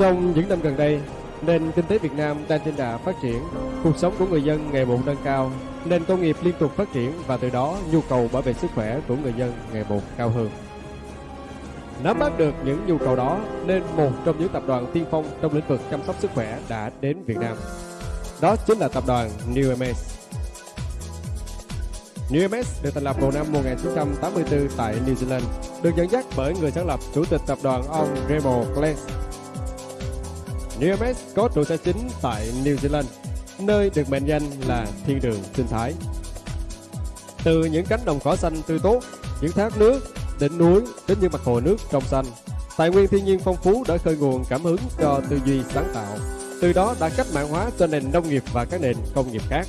Trong những năm gần đây, nền kinh tế Việt Nam đang trên đà phát triển, cuộc sống của người dân ngày một nâng cao, nền công nghiệp liên tục phát triển và từ đó nhu cầu bảo vệ sức khỏe của người dân ngày một cao hơn. Nắm bắt được những nhu cầu đó nên một trong những tập đoàn tiên phong trong lĩnh vực chăm sóc sức khỏe đã đến Việt Nam. Đó chính là tập đoàn New MS. New MS được thành lập vào năm 1984 tại New Zealand, được dẫn dắt bởi người sáng lập chủ tịch tập đoàn ông Remo Glenn New có trụ sở chính tại New Zealand, nơi được mệnh danh là thiên đường sinh thái. Từ những cánh đồng cỏ xanh tươi tốt, những thác nước, đỉnh núi đến những mặt hồ nước trong xanh, tài nguyên thiên nhiên phong phú đã khơi nguồn cảm hứng cho tư duy sáng tạo. Từ đó đã cách mạng hóa cho nền nông nghiệp và các nền công nghiệp khác.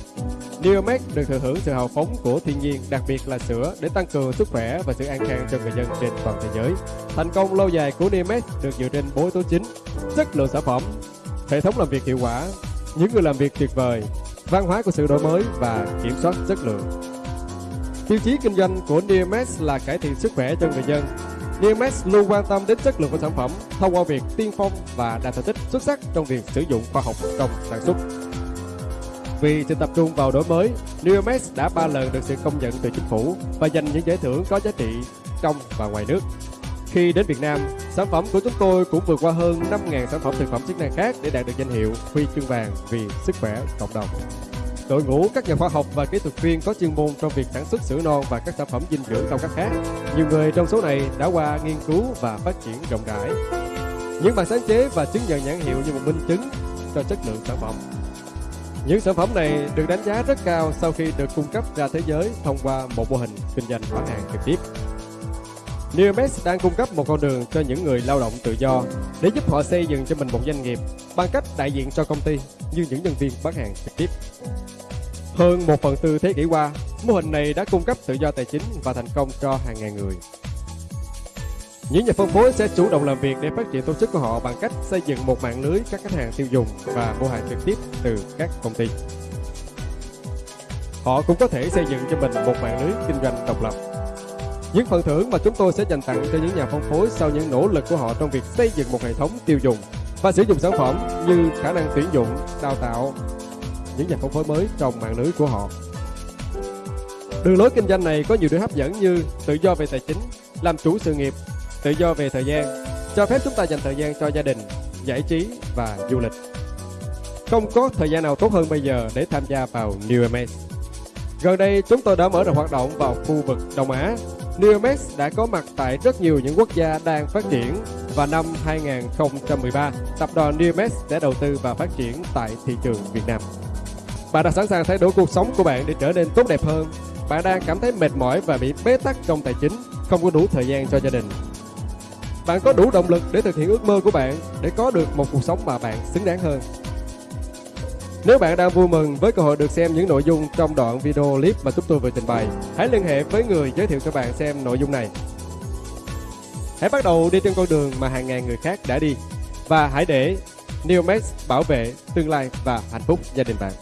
Neomed được thừa hưởng sự hào phóng của thiên nhiên, đặc biệt là sữa để tăng cường sức khỏe và sự an khang cho người dân trên toàn thế giới. Thành công lâu dài của Neomed được dựa trên bốn yếu tố chính: chất lượng sản phẩm, hệ thống làm việc hiệu quả, những người làm việc tuyệt vời, văn hóa của sự đổi mới và kiểm soát chất lượng. Tiêu chí kinh doanh của Neomed là cải thiện sức khỏe cho người dân. Neomed luôn quan tâm đến chất lượng của sản phẩm thông qua việc tiên phong và đạt thành tích xuất sắc trong việc sử dụng khoa học trong sản xuất. Vì sự tập trung vào đổi mới, Neomex đã ba lần được sự công nhận từ chính phủ và giành những giải thưởng có giá trị trong và ngoài nước. Khi đến Việt Nam, sản phẩm của chúng tôi cũng vượt qua hơn 5.000 sản phẩm thực phẩm chức năng khác để đạt được danh hiệu huy chương vàng vì sức khỏe cộng đồng. Đội ngũ các nhà khoa học và kỹ thuật viên có chuyên môn trong việc sản xuất sữa non và các sản phẩm dinh dưỡng cao cấp khác. Nhiều người trong số này đã qua nghiên cứu và phát triển rộng rãi. Những bản sáng chế và chứng nhận nhãn hiệu như một minh chứng cho chất lượng sản phẩm. Những sản phẩm này được đánh giá rất cao sau khi được cung cấp ra thế giới thông qua một mô hình kinh doanh bán hàng trực tiếp. Neomex đang cung cấp một con đường cho những người lao động tự do để giúp họ xây dựng cho mình một doanh nghiệp bằng cách đại diện cho công ty như những nhân viên bán hàng trực tiếp. Hơn một phần tư thế kỷ qua, mô hình này đã cung cấp tự do tài chính và thành công cho hàng ngàn người. Những nhà phân phối sẽ chủ động làm việc để phát triển tổ chức của họ bằng cách xây dựng một mạng lưới các khách hàng tiêu dùng và mua hàng trực tiếp từ các công ty. Họ cũng có thể xây dựng cho mình một mạng lưới kinh doanh độc lập. Những phần thưởng mà chúng tôi sẽ dành tặng cho những nhà phân phối sau những nỗ lực của họ trong việc xây dựng một hệ thống tiêu dùng và sử dụng sản phẩm như khả năng tuyển dụng, đào tạo những nhà phân phối mới trong mạng lưới của họ. Đường lối kinh doanh này có nhiều điều hấp dẫn như tự do về tài chính, làm chủ sự nghiệp tự do về thời gian, cho phép chúng ta dành thời gian cho gia đình, giải trí và du lịch. Không có thời gian nào tốt hơn bây giờ để tham gia vào New MS. Gần đây, chúng tôi đã mở rộng hoạt động vào khu vực Đông Á. Neomax đã có mặt tại rất nhiều những quốc gia đang phát triển và năm 2013, tập đoàn Neomax sẽ đầu tư và phát triển tại thị trường Việt Nam. Bạn đã sẵn sàng thay đổi cuộc sống của bạn để trở nên tốt đẹp hơn. Bạn đang cảm thấy mệt mỏi và bị bế tắc trong tài chính, không có đủ thời gian cho gia đình bạn có đủ động lực để thực hiện ước mơ của bạn để có được một cuộc sống mà bạn xứng đáng hơn. Nếu bạn đang vui mừng với cơ hội được xem những nội dung trong đoạn video clip mà chúng tôi vừa trình bày, hãy liên hệ với người giới thiệu cho bạn xem nội dung này. Hãy bắt đầu đi trên con đường mà hàng ngàn người khác đã đi và hãy để Neomax bảo vệ tương lai và hạnh phúc gia đình bạn.